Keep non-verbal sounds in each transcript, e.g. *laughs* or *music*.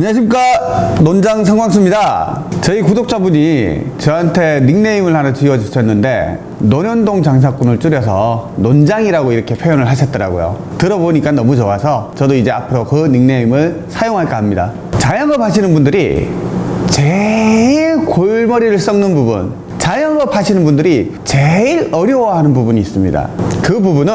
안녕하십니까. 논장 성광수입니다. 저희 구독자분이 저한테 닉네임을 하나 지어주셨는데 논현동 장사꾼을 줄여서 논장이라고 이렇게 표현을 하셨더라고요. 들어보니까 너무 좋아서 저도 이제 앞으로 그 닉네임을 사용할까 합니다. 자영업 하시는 분들이 제일 골머리를 썩는 부분 자영업 하시는 분들이 제일 어려워하는 부분이 있습니다. 그 부분은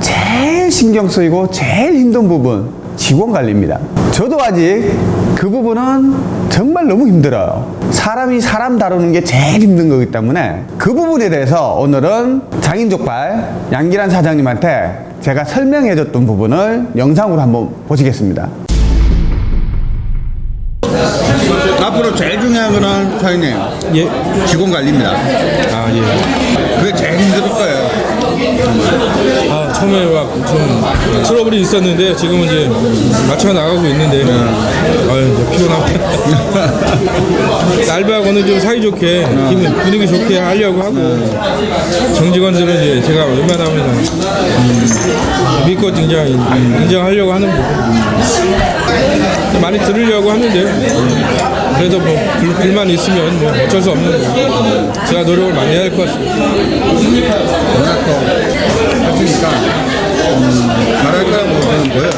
제일 신경 쓰이고 제일 힘든 부분 직원 관리입니다. 저도 아직 그 부분은 정말 너무 힘들어요. 사람이 사람 다루는 게 제일 힘든 거기 때문에 그 부분에 대해서 오늘은 장인족발 양기란 사장님한테 제가 설명해 줬던 부분을 영상으로 한번 보시겠습니다. 앞으로 제일 중요한 거는 사장님 예. 직원 관리입니다. 아, 예. 그게 제일 힘들 거예요. 아, 처음에 막 좀 트러블이 있었는데 지금은 이제 맞춰 나가고 있는데. 아유, 이제 피곤하고. *laughs* 알바하고는 좀 사이좋게 기분 분위기 좋게 하려고 하고. 정직원들은 이제 제가 웬만하면 음, 믿고 인정, 인정하려고 하는 부분 많이 들으려고 하는데 그래도 뭐 불, 불만 있으면 뭐 어쩔 수 없는 거고. 제가 노력을 많이 해야 할 것 같습니다. 뭐예요?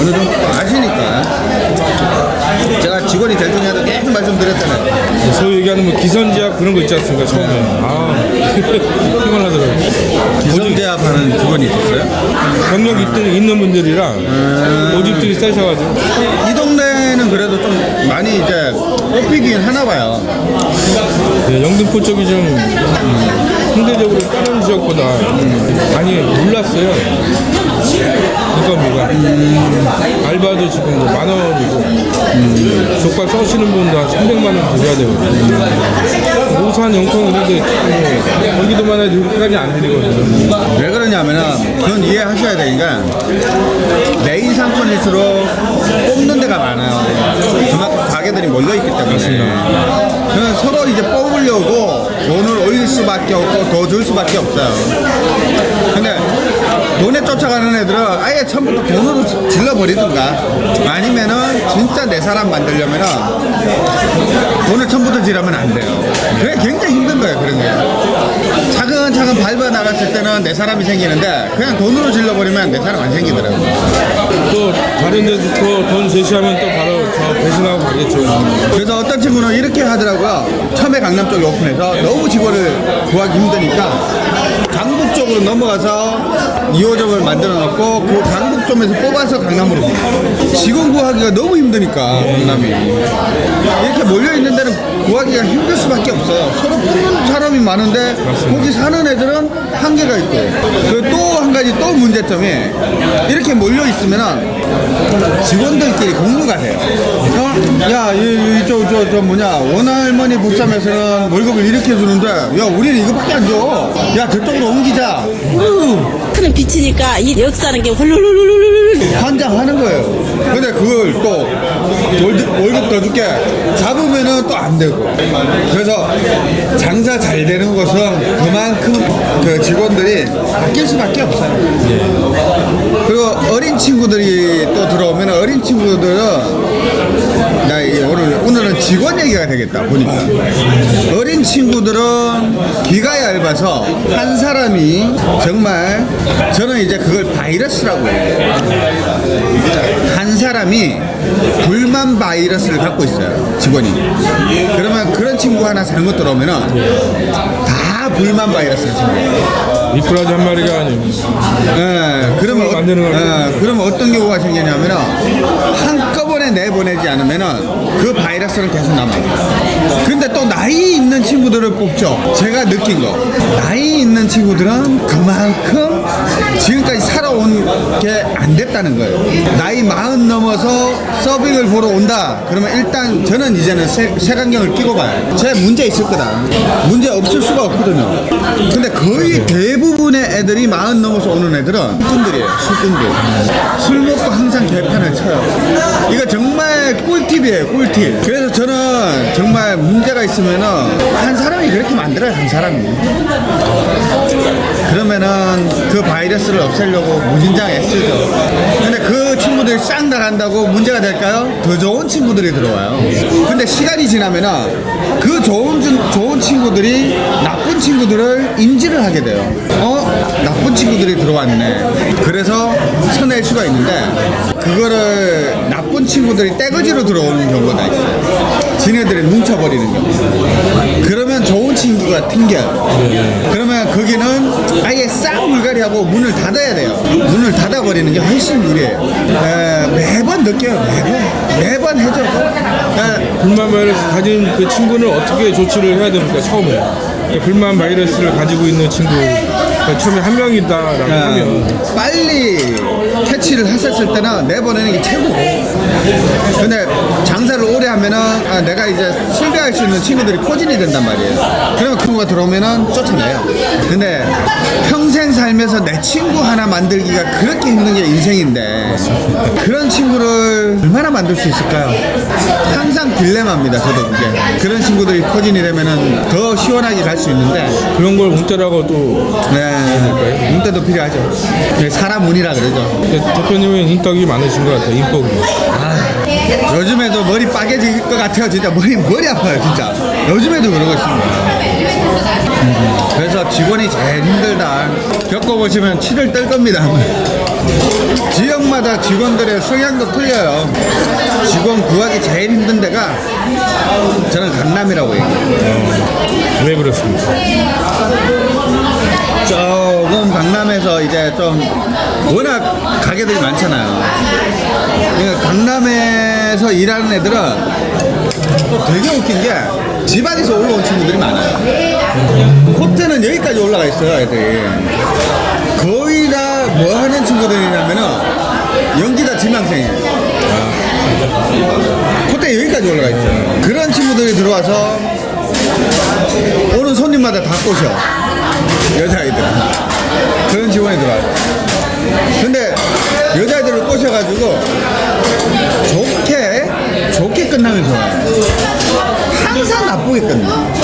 어느 정도 아시니까 제가 직원이 될 중에도 계속 말씀드렸잖아요. 소위 얘기하는 뭐 기선제압 그런 거 있지 않습니까 처음에 아 *laughs* 피곤하더라고요 기성제압 하는 직원이 있었어요? 경력 있던, 있는 분들이랑 모집들이 세셔가지고 이 동네는 그래도 좀 많이 이제 뽑히긴 하나 봐요. 네, 영등포 쪽이 좀 음, 상대적으로 다른 지역보다 많이 몰랐어요 인건비가 알바도 지금 뭐 만 원이고. 족발 써시는 분도 한 300만 원 드려야 되거든요. 오산 영통 이런데 뭐 경기도만 해도 이렇게까지 안 드리거든요. 왜 그러냐면은 그건 이해하셔야 되니까 메인 상권일수록 뽑는 데가 많아요. 그만큼 가게들이 몰려 있기 때문에. 그래서 서로 이제 뽑으려고 돈을 올릴 수밖에 없고 더줄 수밖에 없어요. 쫓아가는 애들은 아예 처음부터 돈으로 질러버리든가 아니면은 진짜 내 사람 만들려면은 돈을 처음부터 지르면 안 돼요. 그게 굉장히 힘든 거예요, 그런 게. 차근차근 밟아 나갔을 때는 내 사람이 생기는데 그냥 돈으로 질러버리면 내 사람 안 생기더라고요. 또 다른 데서 또돈 제시하면 또 바로 저 배신하고 가겠죠 그래서 어떤 친구는 이렇게 하더라고요. 처음에 강남 쪽에 오픈해서 너무 직원을 구하기 힘드니까 쪽으로 넘어가서 2호점을 만들어 놓고 그 강북점에서 뽑아서 강남으로 직원 구하기가 너무 힘드니까 강남이. 이렇게 몰려 있는 데는 구하기가 힘들 수밖에 없어요. 서로 뽑는 사람이 많은데 거기 사는 애들은 한계가 있고 그또한 가지 또 문제점이 이렇게 몰려 있으면은 직원들끼리 공부가 돼요. 어? 야, 이, 이쪽, 저, 저 뭐냐, 원할머니 보쌈에서는 월급을 이렇게 주는데, 야, 우리는 이거밖에 안 줘. 야, 저쪽으로 옮기자. 는 비치니까 이 역사는 게 훌룰룰룰룰 환장하는 거예요. 근데 그걸 또 월급, 월급 더 줄게 잡으면은 또 안 되고. 그래서 장사 잘 되는 것은 그만큼 그 직원들이 바뀔 수밖에 없어요. 그리고 어린 친구들이 또 들어오면 어린 친구들은 나 이- 오늘 오늘은 직원 얘기가 되겠다 보니까 어린 친구들은 귀가 얇아서 한 사람이 정말 저는 이제 그걸 바이러스라고 해요. 한 사람이 불만 바이러스를 갖고 있어요 직원이 그러면 그런 친구 하나 잘못 들어오면은 다 불만 바이러스를 생겨요. 미꾸라지 한 마리가 아니고 예, 그러면, 어, 만드는 걸 예, 그러면 어떤 경우가 생기냐면은 한 꺼번에 내보내지 않으면은 그 바이러스는 계속 남아요. 근데 또 나이 있는 친구들을 뽑죠. 제가 느낀 거. 나이 있는 친구들은 그만큼 지금까지 살아온 게 안 됐다는 거예요. 나이 마흔 넘어서 서빙을 보러 온다. 그러면 일단 저는 이제는 세, 색안경을 끼고 가요. 제 문제 있을 거다. 문제 없을 수가 없거든요. 근데 거의 대부분의 애들이 마흔 넘어서 오는 애들은 술꾼들이에요. 술꾼들. 술 먹고 항상 개판을 쳐요. 이거 정 말 꿀팁이에요. 꿀팁. 그래서 저는 정말 문제가 있으면은 한 사람이 그렇게 만들어요. 한 사람이. 그러면은 그 바이러스를 없애려고 무진장 애쓰죠. 근데 그싹 나간다고 문제가 될까요? 더 좋은 친구들이 들어와요. 근데 시간이 지나면은 그 좋은 준- 좋은 친구들이 나쁜 친구들을 인지를 하게 돼요. 어 나쁜 친구들이 들어왔네. 그래서 쳐낼 수가 있는데 그거를 나쁜 친구들이 떼거지로 들어오는 경우가 있어요. 지네들이 뭉쳐버리는 경우. 그러면 좋은 친구가 튕겨요. 그러면 거기는 아예 싹 물갈이하고 문을 닫아야 돼요. 문을 닫아버리는 게 훨씬 유리해요. 에, 매번 느껴요. 매번. 매번 해줘도. 에, 불만 바이러스 가진 그 친구는 어떻게 조치를 해야 됩니까 처음에 불만 바이러스를 가지고 있는 친구 가 처음에 한 명이다라고 하면 빨리 캐치를 했었을 때는 내보내는 게 최고고. 근데 장사를 오래 하면은 아, 내가 이제 실패할 수 있는 친구들이 포진이 된단 말이에요. 그러면 그 친구가 들어오면은 쫓아내요. 근데 평생 살면서 내 친구 하나 만들기가 그렇게 힘든 게 인생인데 그런 친구를 얼마나 만들 수 있을까요? 항상 딜레마입니다. 저도 그게. 그런 친구들이 포진이 되면은 더 시원하게 갈 수 있는데 그런 걸 문자라고 또 네, 문대도 필요하죠. 네, 사람 운이라 그러죠. 근데 대표님은 인덕이 많으신 것 같아요 인복이 요즘에도 머리 빠개질 것 같아요. 진짜 머리 머리 아파요. 진짜. 요즘에도 그러고 있습니다. 음, 그래서 직원이 제일 힘들다. 겪어보시면 치를 뜰 겁니다. 지역마다 직원들의 성향도 틀려요. 직원 구하기 제일 힘든 데가 저는 강남이라고 얘기해요. 왜 그렇습니까? 조금 강남에서 이제 좀 워낙 가게들이 많잖아요. 그러니까 강남에서 일하는 애들은 또 되게 웃긴 게 지방에서 올라온 친구들이 많아요. 코트는 여기까지 올라가 있어요, 애들이. 다 뭐 하는 친구들이냐면은 연기다 지망생이에요. 콧대 여기까지 올라가 있어요. 그런 친구들이 들어와서 오는 손님마다 다 꼬셔. 여자아이들. 그런 직원이 들어와요. 근데 여자아이들을 꼬셔가지고 좋게, 좋게 끝나면 좋아요. 항상 끝나.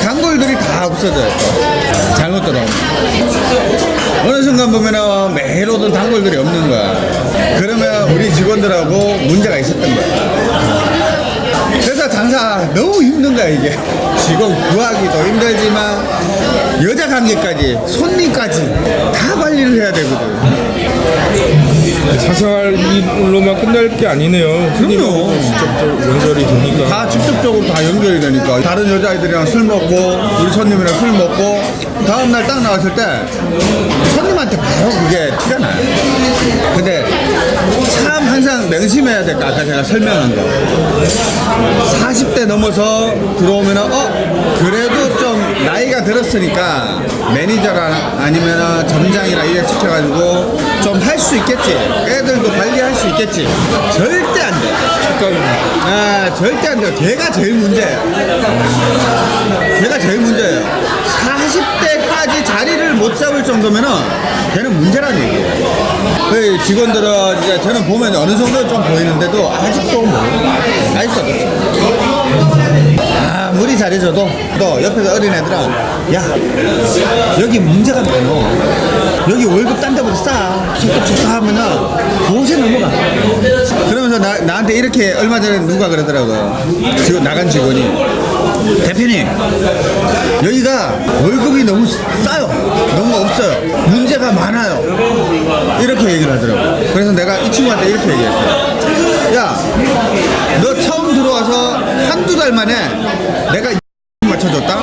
단골들이 다 없어져요. 또. 잘못 들어오면. 어느 순간 보면은 매일 오던 단골들이 없는 거야. 그러면 우리 직원들하고 문제가 있었던 거야. 그래서 장사 너무 힘든 거야 이게 직원 구하기도 힘들지만 여자 관계까지 손님까지 다 관리를 해야 되거든. 사생활로만 끝날 게 아니네요. 그럼요. 직접적 연결이 되니까. 다 직접적으로 다 연결이 되니까. 다른 여자아이들이랑 술 먹고 우리 손님이랑 술 먹고 다음날 딱 나왔을 때 손님한테 바로 그게 티가 나요. 근데 참 항상 명심해야 될 거 아까 제가 설명한 거 40대 넘어서 들어오면은 어 그래도 좀 나이가 들었으니까 매니저나 아니면 점장이나 이래 시켜가지고 좀 할 수 있겠지 애들도 관리할 수 있겠지 절대 안돼 아, 절대 안 돼요. 걔가 제일 문제예요. 걔가 제일 문제예요. 40대까지 자리를 못 잡을 정도면은 걔는 문제라는 얘기예요. 그 직원들은 이제 저는 보면 어느 정도 좀 보이는데도 아직도 뭐, 아직도 그렇죠. 잘해줘도 또 옆에서 어린 애들은 야 여기 문제가 많어 여기 월급 딴 데보다 싸. 좋다 하면은 도세 넘어가. 그러면서 나, 나한테 이렇게 얼마 전에 누가 그러더라고요 나간 직원이 대표님 여기가 월급이 너무 싸요. 너무 없어요. 문제가 많아요. 이렇게 얘기를 하더라고요. 그래서 내가 이 친구한테 이렇게 얘기했어요. 야너 처음 들어와서 한두 달 만에 내가 맞춰줬다?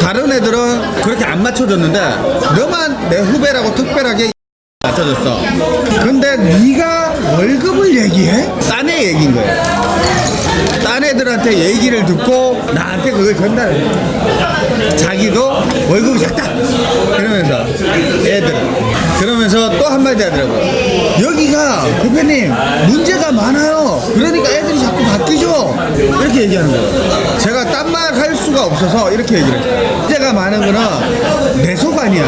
다른 애들은 그렇게 안 맞춰줬는데 너만 내 후배라고 특별하게 맞춰줬어. 근데 네가 월급을 얘기해? 딴 애 얘기인 거야 딴 애들한테 얘기를 듣고 나한테 그걸 전달해. 자기도 월급이 작다. 이러면서 애들은 그러면서 또 한마디 하더라고요. 여기가 대표님 문제가 많아요. 그러니까 애들이 자꾸 바뀌죠. 이렇게 얘기하는 거예요. 제가 딴 말 할 수가 없어서 이렇게 얘기를 해요. 문제가 많은 거는 내속 아니야.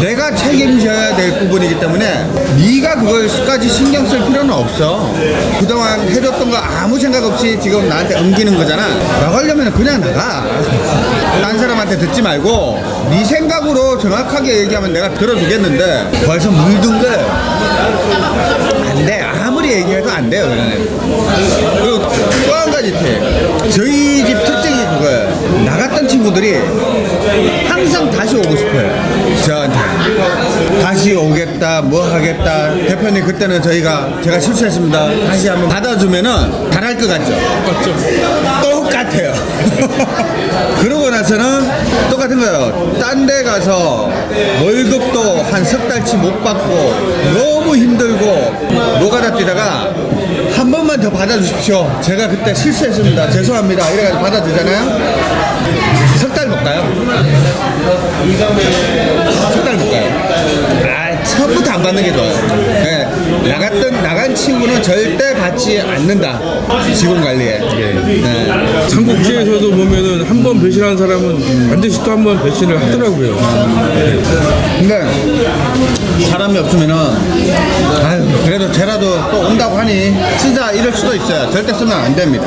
내가 책임져야 될 부분이기 때문에 네가 그걸까지 신경 쓸 필요는 없어. 그동안 해줬던 거 아무 생각 없이 지금 나한테 옮기는 거잖아. 나가려면 그냥 나가. 딴 사람한테 듣지 말고 네 생각으로 정확하게 얘기하면 내가 들어주겠는데 벌써 물든 거안돼 아무리 얘기해도 안 돼요 그리고 또 한 가지 팁 저희 집 특징이 그거예요. 나갔던 친구들이 항상 다시 오고 싶어요 저한테. 다시 오겠다 뭐 하겠다. 대표님 그때는 저희가 제가 실수했습니다. 다시 한번 받아주면은 잘할 것 같죠? 맞죠? 똑같아요. *laughs* 그러고 나서는 똑같은 거예요. 딴 데 가서 월급도 한 석 달치 못 받고 너무 힘들고 노가다 뛰다가 한 번만 더 받아주십시오. 제가 그때 실수했습니다. 죄송합니다. 이래가지고 받아주잖아요. 석 달 못 가요. 석 달 못 가요. 아, 처음부터 안 받는 게 좋아요. 네, 나갔던, 나간 친구는 절대 받지 않는다. 직원 관리에. 네. 삼국지에서도 보면은 한 번 배신한 사람은 반드시 또 한 번 배신을 하더라고요. 근데 사람이 없으면은 아유 그래도 쟤라도 또 온다고 하니 쓰자 이럴 수도 있어요 절대 쓰면 안 됩니다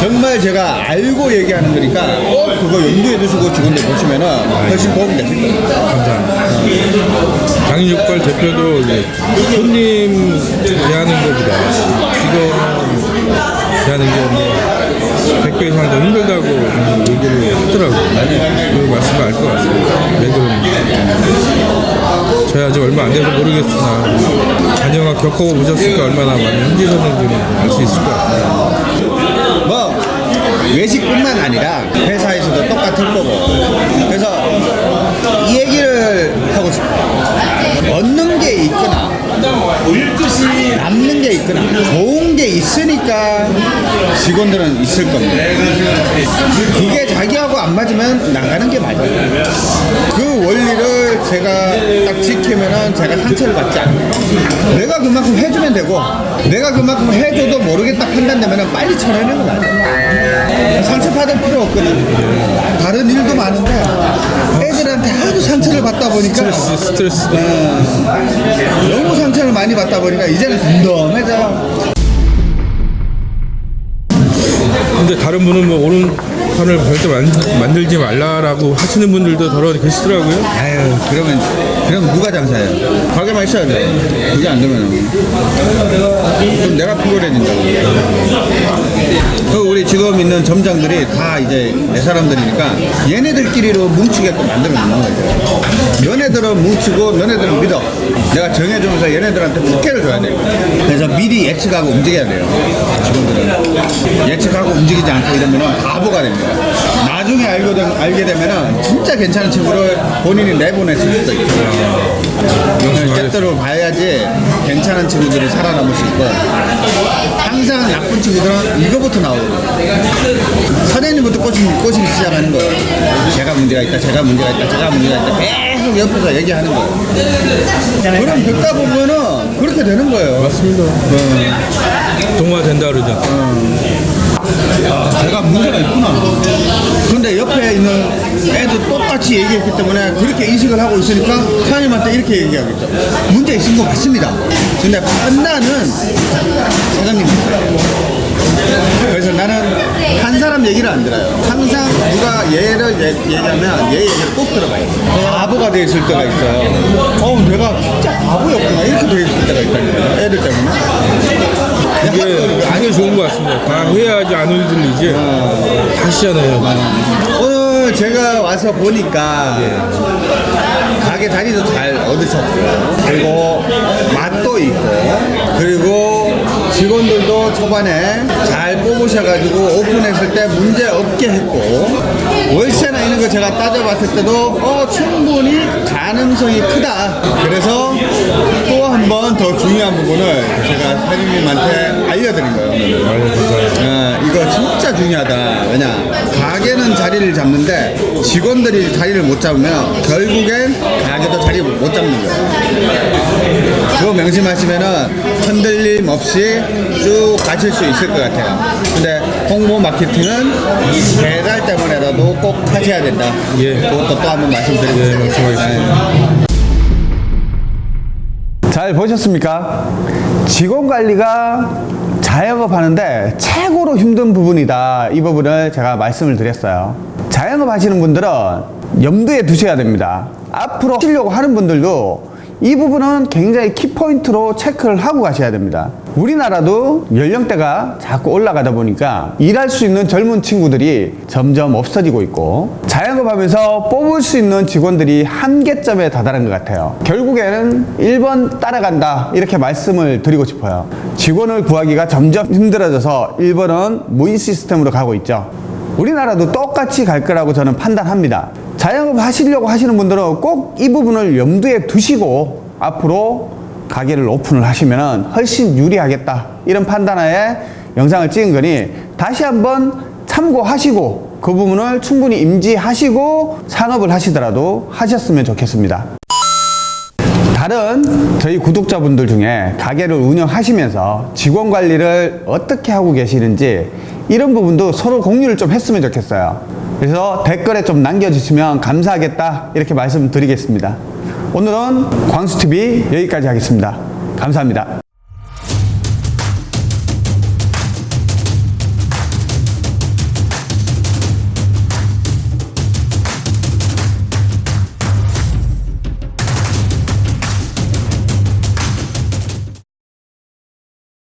정말 제가 알고 얘기하는 거니까 꼭 그거 염두에 두시고 직원들 보시면은 훨씬 도움이 되실 거예요 감사합니다. 장인육발 대표도 이제 손님 대하는 것보다 직원 대하는 게뭐 100배 이상 더 힘들다고 얘기를 하더라고요. 그 말씀을 알 것 같습니다. 왜 그런지. 저희 아직 얼마 안 돼서 모르겠으나 자녀가 겪어보셨으니까 보셨을까 얼마나 많이 힘드셨는지는 알 수 있을 것 같아요. 뭐 외식뿐만 아니라 회사에서도 똑같을 거고 그래서 이 얘기를 하고 싶어요 얻는 게 있거나 남는 게 있거나 좋은 게 있으니까 직원들은 있을 겁니다. 그게 자기하고 안 맞으면 나가는 게 맞아요. 그 원리를 제가 딱 지키면은 제가 상처를 받지 않아요. 내가 그만큼 해주면 되고 내가 그만큼 해줘도 모르겠다 판단되면은 빨리 거 맞아요. 상처받을 필요 없거든 다른 일도 많은데 상처를 받다 보니까 스트레스, 스트레스. 어, 너무 상처를 많이 받다 보니까 이제는 덤덤해져요 근데 다른 분은 뭐 오른편을 절대 만, 만들지 말라라고 하시는 분들도 더러 계시더라고요. 아유 그러면 그럼 누가 장사해요? 가게만 있어야 돼 그게 안 되면 그럼 내가 피곤해진다고 그 우리 지금 있는 점장들이 다 이제 내 사람들이니까 얘네들끼리로 뭉치게 또 만들어 놓는 거죠 너네들은 뭉치고 너네들은 믿어. 내가 정해주면서 얘네들한테 특혜를 줘야 돼 그래서 미리 예측하고 움직여야 돼요. 직원들은. 예측하고 움직이지 않고 이러면 바보가 됩니다. 나중에 알게, 되, 알게 되면 진짜 괜찮은 친구를 본인이 내보냈을 수도 있어요. 때때로 봐야지 괜찮은 친구들이 살아남을 수 있고 항상 나쁜 친구들은 이거부터 사장님부터 꼬시기, 꼬시기 시작하는 거예요. 제가 문제가 있다 제가 문제가 있다 제가 문제가 있다 계속 옆에서 얘기하는 거예요 그럼 듣다 보면은 그렇게 되는 거예요 맞습니다. 동화 된다 그러죠. 제가 문제가 있구나. 근데 옆에 있는 애도 똑같이 얘기했기 때문에 그렇게 인식을 하고 있으니까 사장님한테 이렇게 얘기하겠죠. 문제 있은 거 맞습니다. 근데 판단은 사장님. 그래서 나는 한 사람 얘기를 안 들어요. 항상 누가 얘를 얘- 얘기하면 얘 얘기를 꼭 들어가요. 바보가 돼 있을 때가 있어요. 어, 내가 진짜 바보였구나. 이렇게 돼 있을 때가 있다니까요. 애들 때문에. 이게 아주 좋은 것 같습니다. 다 해야지 안 흔들리지. 하시잖아요. 오늘 제가 와서 보니까 가게 자리도 잘 얻으셨고 그리고 맛도 있고 그리고 직원들도 초반에 잘 뽑으셔가지고 오픈했을 때 문제 없게 했고 월세나 이런 거 제가 따져봤을 때도 어 충분히 가능성이 크다. 그래서 번 더 중요한 부분을 제가 사장님한테 알려드린 거예요. 어, 이거 진짜 중요하다. 왜냐, 가게는 자리를 잡는데 직원들이 자리를 못 잡으면 결국엔 가게도 자리 못 잡는 거예요. 그거 명심하시면은 흔들림 없이 쭉 가실 수 있을 것 같아요. 근데 홍보 마케팅은 배달 때문에라도 꼭 하셔야 된다. 예. 그것도 또 한번 말씀드리고 예, 말씀하겠습니다. 잘 보셨습니까? 직원 관리가 자영업 하는데 최고로 힘든 부분이다. 이 부분을 제가 말씀을 드렸어요. 자영업 하시는 분들은 염두에 두셔야 됩니다. 앞으로 하시려고 하는 분들도 이 부분은 굉장히 키포인트로 체크를 하고 가셔야 됩니다. 우리나라도 연령대가 자꾸 올라가다 보니까 일할 수 있는 젊은 친구들이 점점 없어지고 있고 자영업하면서 뽑을 수 있는 직원들이 한계점에 다다른 것 같아요. 결국에는 1번 따라간다 이렇게 말씀을 드리고 싶어요. 직원을 구하기가 점점 힘들어져서 1번은 무인 시스템으로 가고 있죠. 우리나라도 똑같이 갈 거라고 저는 판단합니다. 자영업 하시려고 하시는 분들은 꼭 이 부분을 염두에 두시고 앞으로 가게를 오픈을 하시면 훨씬 유리하겠다. 이런 판단하에 영상을 찍은 거니 다시 한번 참고하시고 그 부분을 충분히 임지하시고 산업을 하시더라도 하셨으면 좋겠습니다. 다른 저희 구독자분들 중에 가게를 운영하시면서 직원 관리를 어떻게 하고 계시는지 이런 부분도 서로 공유를 좀 했으면 좋겠어요. 그래서 댓글에 좀 남겨주시면 감사하겠다 이렇게 말씀드리겠습니다. 오늘은 광수TV 여기까지 하겠습니다. 감사합니다.